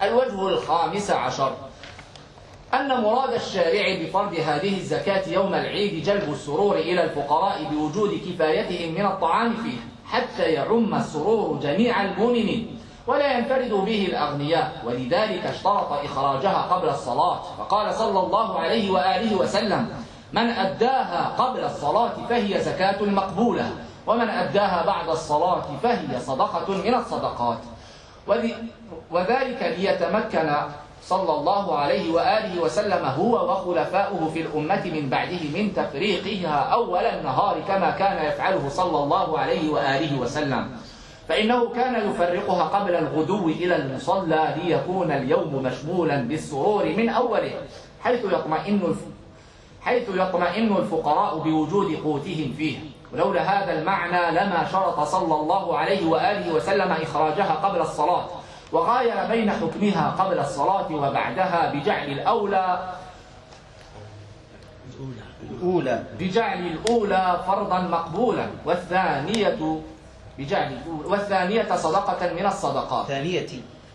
الوجه الخامس عشر. أن مراد الشارع بفرض هذه الزكاة يوم العيد جلب السرور إلى الفقراء بوجود كفايتهم من الطعام فيه حتى يعم السرور جميع المؤمنين. ولا ينفرد به الأغنياء. ولذلك اشترط إخراجها قبل الصلاة. فقال صلى الله عليه وآله وسلم من أداها قبل الصلاة فهي زكاة مقبولة ومن أداها بعد الصلاة فهي صدقة من الصدقات. وذلك ليتمكن صلى الله عليه وآله وسلم هو وخلفاؤه في الأمة من بعده من تفريقها أول النهار كما كان يفعله صلى الله عليه وآله وسلم. فإنه كان يفرقها قبل الغدو إلى المصلى ليكون اليوم مشمولا بالسرور من أوله حيث يطمئن. حيث يطمئن الفقراء بوجود قوتهم فيه ولولا هذا المعنى لما شرط صلى الله عليه وآله وسلم إخراجها قبل الصلاة وغاير بين حكمها قبل الصلاة وبعدها بجعل الأولى أولى بجعل الأولى فرضا مقبولا والثانية بجعل والثانية صدقة من الصدقات ثانية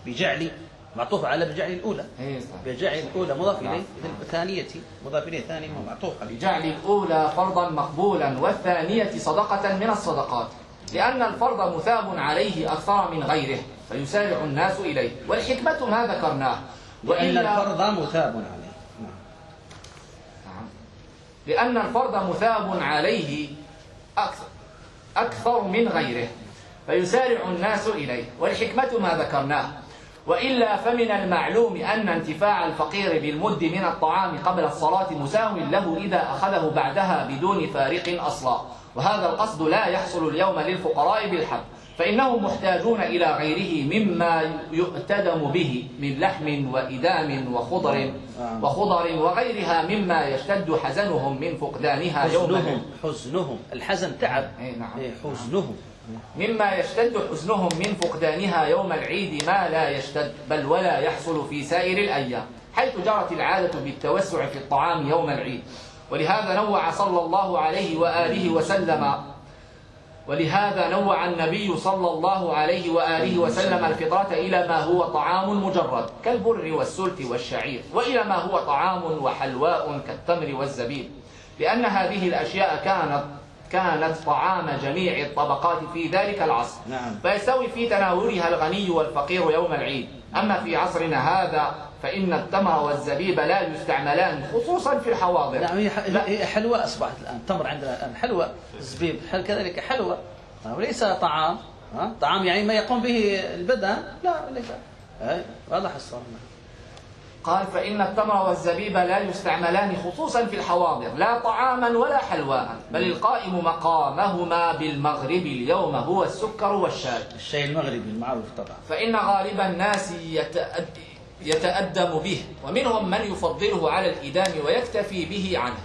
بجعل معطوف على بجعل الأولى إيه،. بجعل الأولى مضاف نعم. إليه ثانية مضاف إليه ثاني معطوف عليه بجعل الأولى فرضا مقبولا والثانية صدقة من الصدقات لأن الفرض مثاب عليه أكثر من غيره فيسارع الناس إليه والحكمة ما ذكرناه وإلا- الفرض مثاب عليه نعم. نعم. لأن الفرض مثاب عليه أكثر, أكثر من غيره فيسارع الناس إليه والحكمة ما ذكرناه. وإلا فمن المعلوم أن انتفاع الفقير بالمد من الطعام قبل الصلاة مساو له إذا أخذه بعدها بدون فارق أصلا. وهذا القصد لا يحصل اليوم للفقراء بالحب فإنهم محتاجون إلى غيره مما يؤتدم به من لحم وإدام وخضر نعم. وخضر وغيرها مما يشتد حزنهم من فقدانها يوم حزنهم حزنهم. الحزن تعب. إيه، نعم. إيه، حزنهم. مما يشتد حزنهم من فقدانها يوم العيد ما لا يشتد بل ولا يحصل في سائر الأيام حيث جرت العادة بالتوسع في الطعام يوم العيد. ولهذا نوع صلى الله عليه وآله وسلم ولهذا نوع النبي صلى الله عليه وآله وسلم الفطرة إلى ما هو طعام مجرد كالبر والسلت والشعير وإلى ما هو طعام وحلواء كالتمر والزبيب لأن هذه الأشياء كانت كانت طعام جميع الطبقات في ذلك العصر. نعم. فيستوي في تناولها الغني والفقير يوم العيد. أما في عصرنا هذا فإن التمر والزبيب لا يستعملان خصوصا في الحواضر. نعم هي حلوى أصبحت الآن. تمر عندنا الآن حلوى زبيب حل كذلك حلوى آه، وليس طعام؟ طعام يعني ما يقوم به البدن. لا ليس. واضح الصورة قال فإن التمر والزبيب لا يستعملان خصوصا في الحواضر لا طعاما ولا حلواء بل القائم مقامهما بالمغرب اليوم هو السكر والشاي. الشيء المغربي المعروف طبعا. فإن غالب الناس يتأد يتأدم به ومنهم من يفضله على الإدام ويكتفي به عنه.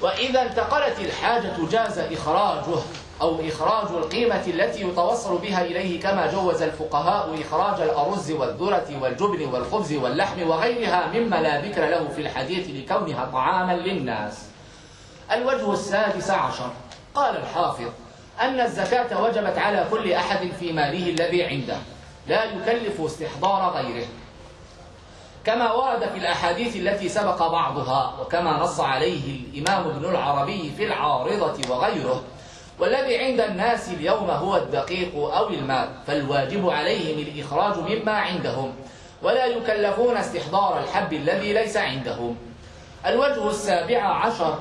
وإذا انتقلت الحاجة جاز إخراجه. أو إخراج القيمة التي يتوصل بها إليه كما جوز الفقهاء إخراج الأرز والذرة والجبن والخبز واللحم وغيرها مما لا ذكر له في الحديث لكونها طعاما للناس. الوجه السادس عشر. قال الحافظ أن الزكاة وجبت على كل أحد في ماله الذي عنده لا يكلف استحضار غيره. كما ورد في الأحاديث التي سبق بعضها وكما نص عليه الإمام ابن العربي في العارضة وغيره والذي عند الناس اليوم هو الدقيق أو المال فالواجب عليهم الإخراج مما عندهم ولا يكلفون استحضار الحب الذي ليس عندهم. الوجه السابع عشر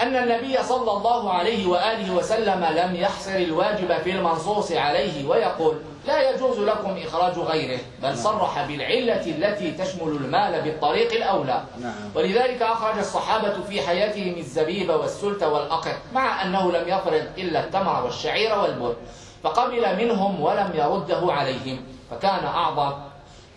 أن النبي صلى الله عليه وآله وسلم لم يحصر الواجب في المنصوص عليه ويقول لا يجوز لكم إخراج غيره بل صرح بالعلة التي تشمل المال بالطريق الأولى. نعم. ولذلك أخرج الصحابة في حياتهم الزبيب والسلت والأقط مع أنه لم يفرض إلا التمر والشعير والبر فقبل منهم ولم يرده عليهم. فكان أعظم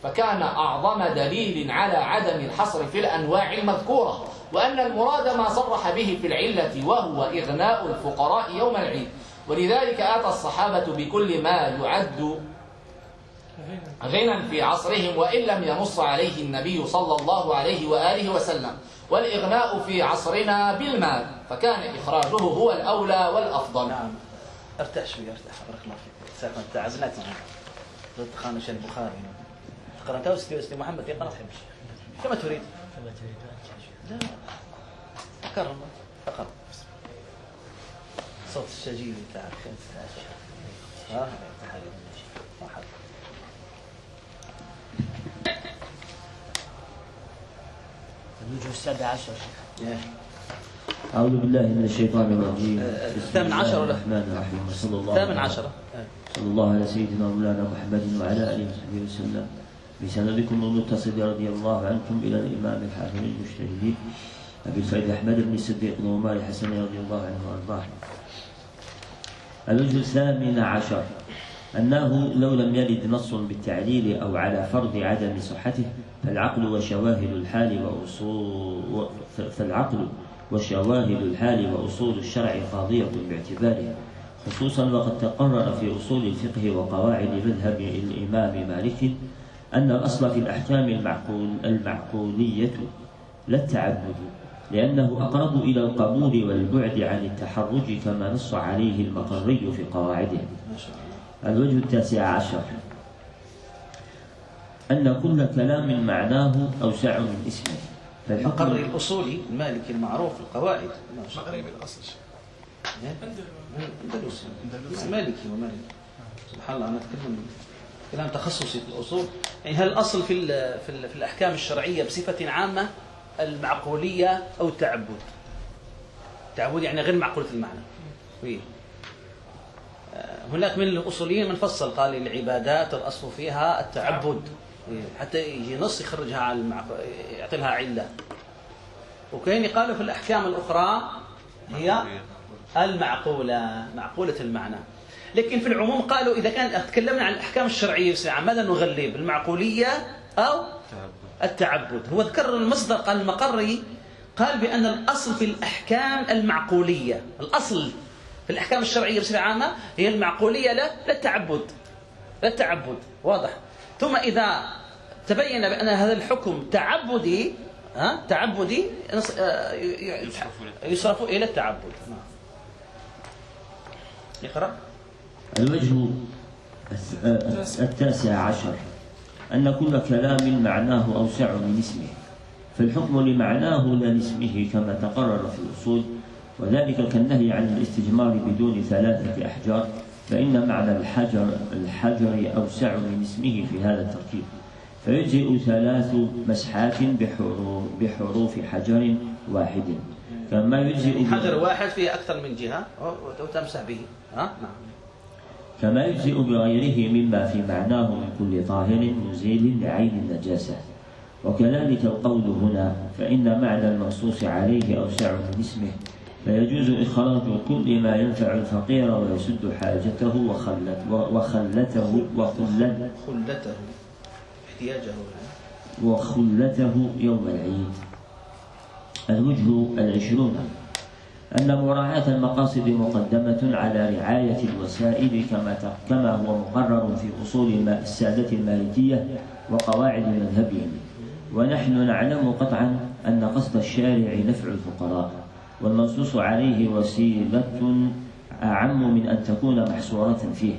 فكان أعظم دليل على عدم الحصر في الأنواع المذكورة وأن المراد ما صرح به في العلة وهو إغناء الفقراء يوم العيد. ولذلك آتى الصحابة بكل ما يعد غنى في عصرهم وإن لم ينص عليه النبي صلى الله عليه وآله وسلم. والإغناء في عصرنا بالمال فكان إخراجه هو الأولى والأفضل. نعم. ارتاح شوي ارتاح. بارك الله فيك. تعزلت معنا. ضد خانش البخاري. قرأتها وستي وستي محمد يقرأ كما تريد. كما تريد. أن تشوف لا صوت ها واحد. الوجه السابع عشر شيخ إيه. أعوذ بالله من الشيطان الرجيم آه، الثامن عشر ولا؟ الرحمن الرحيم وصلى الله ثامن على- عشرة إيه. صلى الله على سيدنا مولانا محمد وعلى آله وصحبه وسلم بسندكم المتصل رضي الله عنكم إلى الإمام الحافظ المجتهد أبي الفيض أحمد بن الصديق بن عمر الحسن رضي الله عنه وأرضاه الثامن عشر. أنه لو لم يرد نص بالتعليل أو على فرض عدم صحته فالعقل وشواهد الحال وأصول فالعقل وشواهد الحال وأصول الشرع قاضية باعتباره. خصوصا وقد تقرر في أصول الفقه وقواعد مذهب الإمام مالك أن الأصل في الأحكام المعقول المعقولية لا التعبد. لأنه أقرب إلى القبول والبعد عن التحرج كما نص عليه المقري في قواعده. الوجه التاسع عشر. أن كل كلام معناه أوسع من اسمه. المقري الأصولي المالكي المعروف القواعد. شيخ الله أندلسي مالكي ومالكي. سبحان الله أنا أتكلم كلام تخصصي في الأصول. يعني هل الأصل في في الأحكام الشرعية بصفة عامة؟ المعقولية أو التعبد التعبد يعني غير معقولة المعنى. آه، هناك من الأصوليين من فصل قال العبادات الأصل فيها التعبد إيه. حتى يجي نص يخرجها المعق... يعطي لها علة وكاين قالوا في الأحكام الأخرى هي المعقولة معقولة المعنى لكن في العموم قالوا إذا كان تكلمنا عن الأحكام الشرعية ماذا نغلب المعقولية أو التعبد. هو ذكر المصدر قال المقري قال بأن الأصل في الأحكام المعقولية. الأصل في الأحكام الشرعية بصفة عامة هي المعقولية لا لا التعبد. لا التعبد. واضح. ثم إذا تبين بأن هذا الحكم تعبدي ها تعبدي آه، يصرف إلى التعبد. نعم. اقرأ الوجه الس- التاسع عشر. أن كل كلام معناه أوسع من اسمه فالحكم لمعناه لا لاسمه كما تقرر في الأصول وذلك كالنهي عن الاستجمار بدون ثلاثة أحجار فإن معنى الحجر الحجر أوسع من اسمه في هذا التركيب فيجزئ ثلاث مسحات بحروف, بحروف حجر واحد كما يجزئ حجر واحد فيه أكثر من جهة وتمسح به. ها؟ نعم. كما يجزئ بغيره مما في معناه من كل طاهر مزيل لعين النجاسة. وكذلك القول هنا فإن معنى المنصوص عليه أوسع من اسمه فيجوز إخراج كل ما ينفع الفقير ويسد حاجته وخلت وخلته وخلت خلته احتياجه. وخلته يوم العيد. الوجه العشرون. أن مراعاة المقاصد مقدمة على رعاية الوسائل كما كما هو مقرر في أصول السادة المالكية وقواعد مذهبهم. ونحن نعلم قطعا أن قصد الشارع نفع الفقراء والمنصوص عليه وسيلة أعم من أن تكون محصورة فيه.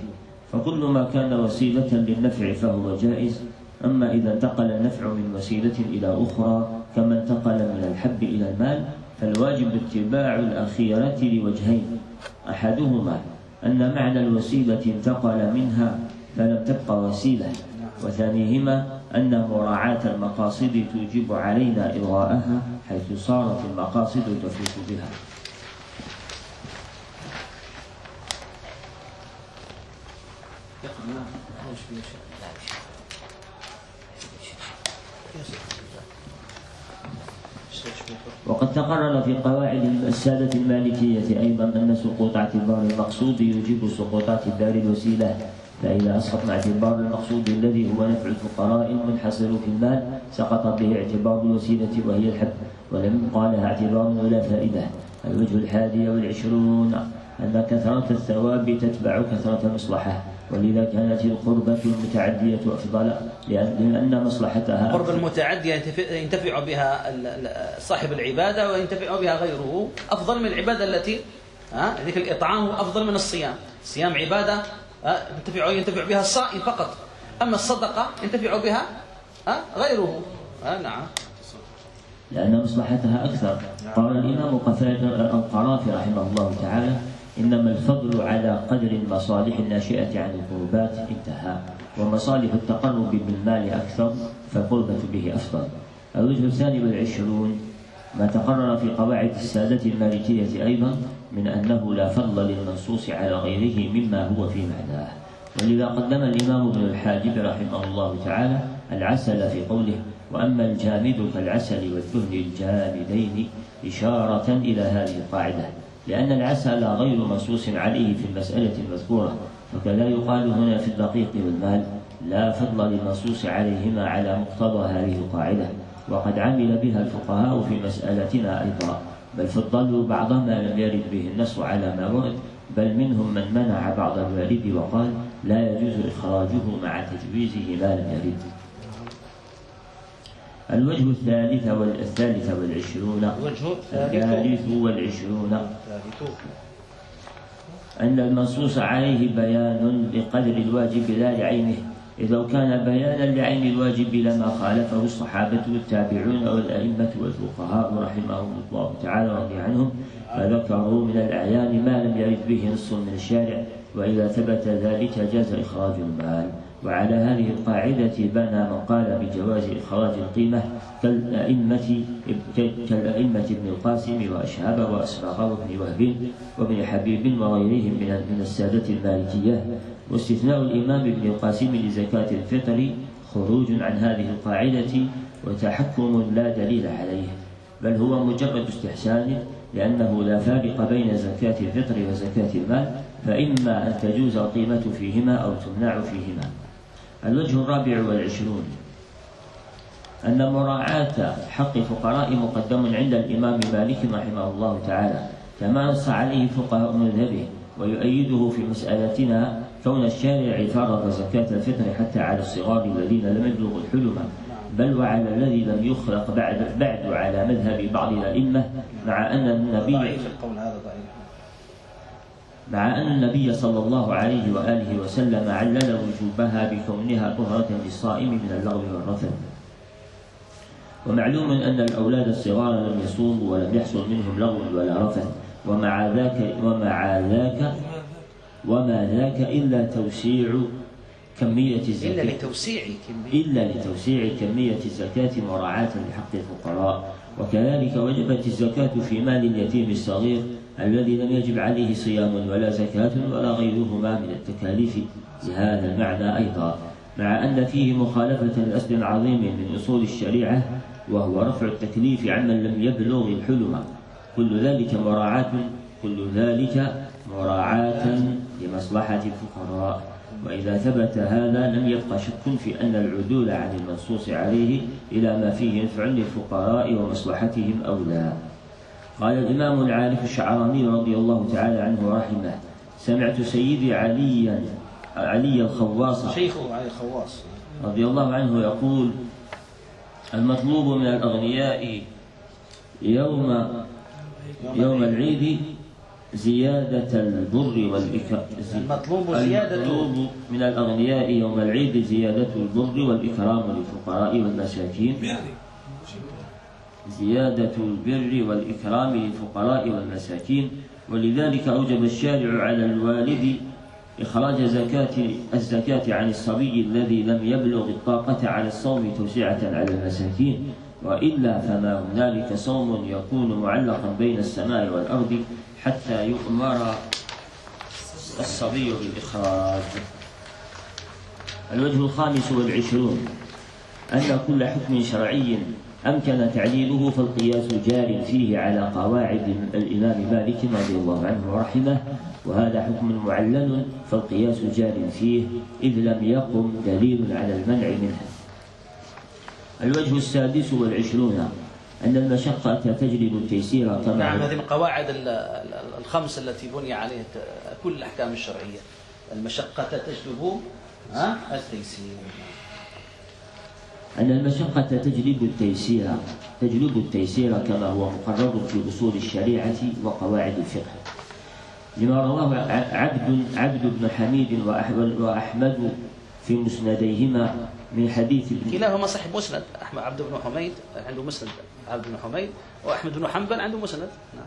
فكل ما كان وسيلة للنفع فهو جائز أما إذا انتقل النفع من وسيلة إلى أخرى كما انتقل من الحب إلى المال فالواجب اتباع الأخيرة لوجهين. أحدهما أن معنى الوسيلة انتقل منها فلم تبق وسيلة وثانيهما أن مراعاة المقاصد توجب علينا إلغاءها حيث صارت المقاصد تفوت بها. يقرأ نعم أول شيء شيء. وقد تقرر في قواعد السادة المالكية أيضا أن سقوط اعتبار المقصود يوجب سقوط اعتبار الوسيلة. فإذا أسقط اعتبار المقصود الذي هو نفع الفقراء المنحصر في المال سقط به اعتبار الوسيلة وهي الحب ولم يبقى لها اعتبار ولا فائدة. الوجه الحادي والعشرون أن كثرة الثواب تتبع كثرة المصلحة ولذا كانت القربة المتعدية أفضل لأن مصلحتها قرب المتعدية ينتفع- ينتفع بها صاحب العبادة وينتفع بها غيره أفضل من العبادة التي ها ذيك الإطعام أفضل من الصيام. الصيام عبادة ها، ينتفع ينتفع بها الصائم فقط. أما الصدقة ينتفع بها ها غيره. ها نعم. لأن مصلحتها أكثر. قال الإمام القرافي رحمه الله تعالى إنما الفضل على قدر المصالح الناشئة عن القربات انتهى ومصالح التقرب بالمال أكثر فالقربة به أفضل. الوجه الثاني والعشرون ما تقرر في قواعد السادة المالكية أيضا من أنه لا فضل للمنصوص على غيره مما هو في معناه. ولذا قدم الإمام ابن الحاجب رحمه الله تعالى العسل في قوله وأما الجامد كالعسل والدهن الجامدين إشارة إلى هذه القاعدة. لأن العسل غير منصوص عليه في المسألة المذكورة فكذا يقال هنا في الدقيق والمال لا فضل للمنصوص عليهما على مقتضى هذه القاعدة وقد عمل بها الفقهاء في مسألتنا أيضا بل فضلوا بعض ما لم يرد به النص على ما ورد بل منهم من منع بعض الوارد وقال لا يجوز إخراجه مع تجويزه ما لم يرد. الوجه الثالث والثالث والعشرون الوجه الثالث. والعشرون. أن المنصوص عليه بيان لقدر الواجب لا لعينه. إذ لو كان بيانا لعين الواجب لما خالفه الصحابة والتابعون والأئمة والفقهاء رحمهم الله تعالى ورضي عنهم فذكروا من الأعيان ما لم يرد به نص من الشارع وإذا ثبت ذلك جاز إخراج المال. وعلى هذه القاعدة بنى من قال بجواز إخراج القيمة كالأئمة كالأئمة ابن القاسم وأشهاب وأسباغ وابن وهب وابن حبيب وغيرهم من من السادة المالكية واستثناء الإمام ابن القاسم لزكاة الفطر خروج عن هذه القاعدة وتحكم لا دليل عليه بل هو مجرد استحسان لأنه لا فارق بين زكاة الفطر وزكاة المال فإما أن تجوز القيمة فيهما أو تمنع فيهما. الوجه الرابع والعشرون أن مراعاة حق الفقراء مقدم عند الإمام مالك رحمه الله تعالى كما نص عليه فقهاء مذهبه ويؤيده في مسألتنا كون الشارع فرض زكاة الفطر حتى على الصغار الذين لم يبلغوا الحلم بل وعلى الذي لم يخلق بعد بعد على مذهب بعض الأئمة مع أن النبي ضعيف القول هذا ضعيف مع أن النبي صلى الله عليه وآله وسلم علل وجوبها بكونها طهرة للصائم من اللغو والرفث. ومعلوم أن الأولاد الصغار لم يصوموا ولم يحصل منهم لغو ولا رفث. ومع ذاك ومع ذاك وما ذاك إلا توسيع كمية الزكاة. إلا لتوسيع كمية. إلا لتوسيع كمية الزكاة مراعاة لحق الفقراء. وكذلك وجبت الزكاة في مال اليتيم الصغير الذي لم يجب عليه صيام ولا زكاة ولا غيرهما من التكاليف لهذا المعنى أيضا مع أن فيه مخالفة لأصل عظيم من أصول الشريعة وهو رفع التكليف عمن لم يبلغ الحلم. كل ذلك مراعاة كل ذلك مراعاة لمصلحة الفقراء. وإذا ثبت هذا لم يبقى شك في أن العدول عن المنصوص عليه إلى ما فيه نفع للفقراء ومصلحتهم أولى. قال الإمام العارف الشعراني رضي الله تعالى عنه ورحمه سمعت سيدي عليا علي الخواص شيخه علي الخواص. رضي الله عنه يقول المطلوب من الأغنياء يوم يوم العيد زيادة البر والإكرام المطلوب زيادة المطلوب من الأغنياء يوم العيد زيادة البر والإكرام للفقراء والمساكين. زيادة البر والإكرام للفقراء والمساكين ولذلك أوجب الشارع على الوالد إخراج زكاة الزكاة عن الصبي الذي لم يبلغ الطاقة على الصوم توسعة على المساكين. وإلا فما هنالك صوم يكون معلقا بين السماء والأرض حتى يؤمر الصبي بالإخراج. الوجه الخامس والعشرون أن كل حكم شرعي أمكن تعليله فالقياس جار فيه على قواعد الإمام مالك رضي الله عنه ورحمه وهذا حكم معلل فالقياس جار فيه إذ لم يقم دليل على المنع منه. الوجه السادس والعشرون أن المشقة تجلب التيسير كما نعم هذه من قواعد ال- ال- الخمس التي بني عليها كل الأحكام الشرعية. المشقة تجلب التيسير. أن المشقة تجلب التيسير تجلب التيسير كما هو مقرر في أصول الشريعة وقواعد الفقه. لما رواه عبد عبد بن حميد وأح- وأحمد في مسنديهما من حديث ابن كلاهما صاحب مسند. أحمد عبد بن حميد عنده مسند. عبد بن حميد وأحمد بن حنبل عنده مسند. نعم.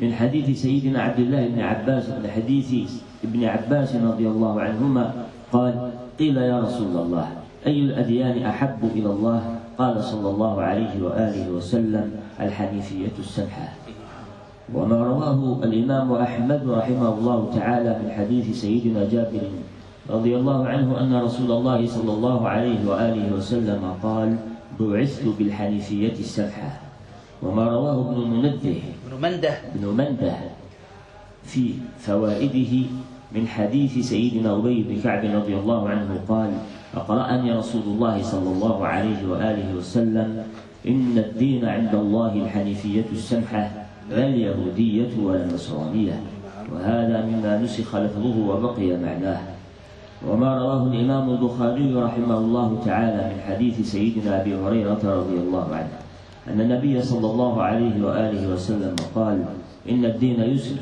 من حديث سيدنا عبد الله بن عباس من حديث ابن عباس رضي الله عنهما قال قيل يا رسول الله أي الأديان أحب إلى الله؟ قال صلى الله عليه وآله وسلم الحنيفية السمحة وما رواه الإمام أحمد رحمه الله تعالى من حديث سيدنا جابر رضي الله عنه أن رسول الله صلى الله عليه وآله وسلم قال بعثت بالحنيفية السمحة وما رواه ابن منده ابن منده. بن منده في فوائده من حديث سيدنا أبي بن كعب رضي الله عنه قال أقرأني رسول الله صلى الله عليه وآله وسلم إن الدين عند الله الحنيفية السمحة لا اليهودية ولا النصرانية وهذا مما نسخ لفظه وبقي معناه. وما رواه الإمام البخاري رحمه الله تعالى من حديث سيدنا أبي هريرة رضي الله عنه أن النبي صلى الله عليه وآله وسلم قال إن الدين يسر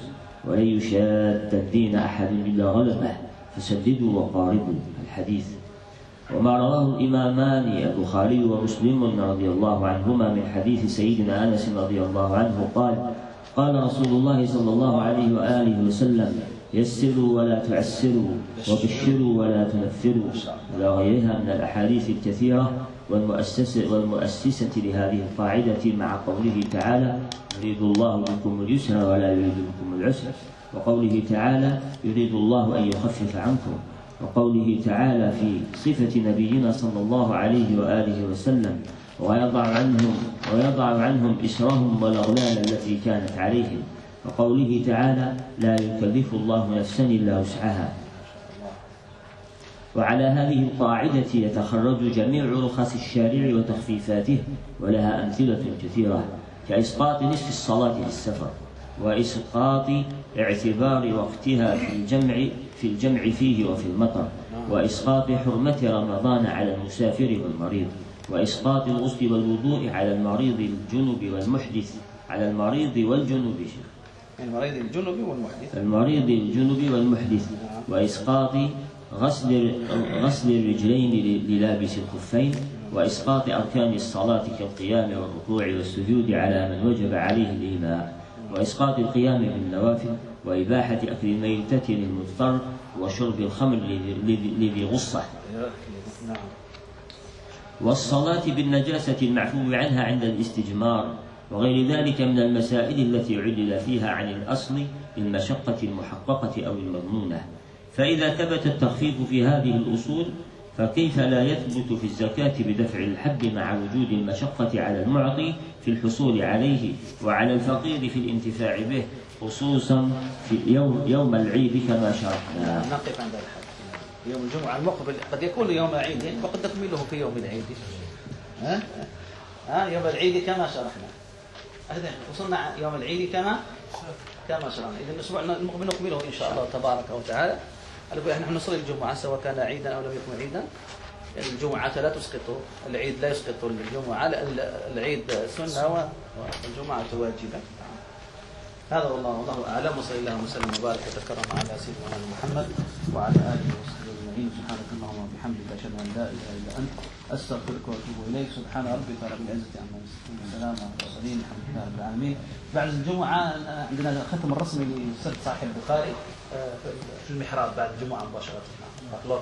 ولن يشاد الدين أحد إلا غلبه فسددوا وقاربوا الحديث. وما رواه الإمامان البخاري ومسلم رضي الله عنهما من حديث سيدنا أنس رضي الله عنه قال قال رسول الله صلى الله عليه وآله وسلم يسروا ولا تعسروا وبشروا ولا تنفروا. إلى غيرها من الأحاديث الكثيرة والمؤسسة, والمؤسسة لهذه القاعدة مع قوله تعالى يريد الله بكم اليسر ولا يريد بكم العسر. وقوله تعالى يريد الله أن يخفف عنكم. وقوله تعالى في صفة نبينا صلى الله عليه وآله وسلم ويضع عنهم ويضع عنهم إسرهم والأغلال التي كانت عليهم. وقوله تعالى لا يكلف الله نفسا إلا وسعها. وعلى هذه القاعدة يتخرج جميع رخص الشارع وتخفيفاته ولها أمثلة كثيرة كإسقاط نصف الصلاة في السفر وإسقاط اعتبار وقتها في الجمع في الجمع فيه وفي المطر وإسقاط حرمة رمضان على المسافر والمريض وإسقاط الغسل والوضوء على المريض الجنب والمحدث على المريض والجنب. المريض الجنب والمحدث. المريض الجنب والمحدث وإسقاط غسل غسل الرجلين للابس الخفين وإسقاط أركان الصلاة كالقيام والركوع والسجود على من وجب عليه الإيماء وإسقاط القيام بالنوافل وإباحة أكل الميتة للمضطر وشرب الخمر لذي غصة. والصلاة بالنجاسة المعفو عنها عند الاستجمار وغير ذلك من المسائل التي علل فيها عن الأصل بالمشقة المحققة أو المضمونة. فإذا ثبت التخفيف في هذه الأصول فكيف لا يثبت في الزكاة بدفع الحد مع وجود المشقة على المعطي في الحصول عليه وعلى الفقير في الانتفاع به خصوصا في يوم يوم العيد كما شرحنا. نقف عند الحد. يوم الجمعة المقبل قد يكون يوم عيد وقد نكمله في يوم العيد. ها؟ ها يوم العيد كما شرحنا. وصلنا يوم العيد كما كما شرحنا، إذا الأسبوع المقبل نكمله إن شاء الله تبارك وتعالى. نحن نصلي الجمعة سواء كان عيدا أو لم يكن عيدا الجمعة لا تسقط العيد لا يسقط الجمعة العيد سنة والجمعة واجبة هذا والله والله أعلم وصلى الله وسلم وبارك وتكرم على سيدنا محمد وعلى آله وصحبه أجمعين. سبحانك اللهم وبحمدك أشهد أن لا إله إلا أنت أستغفرك وأتوب إليك. سبحان ربك رب العزة عما يصفون وسلام على المرسلين الحمد لله رب العالمين. بعد الجمعة عندنا الختم الرسمي لسد صاحب البخاري في المحراب بعد الجمعة مباشرة. الله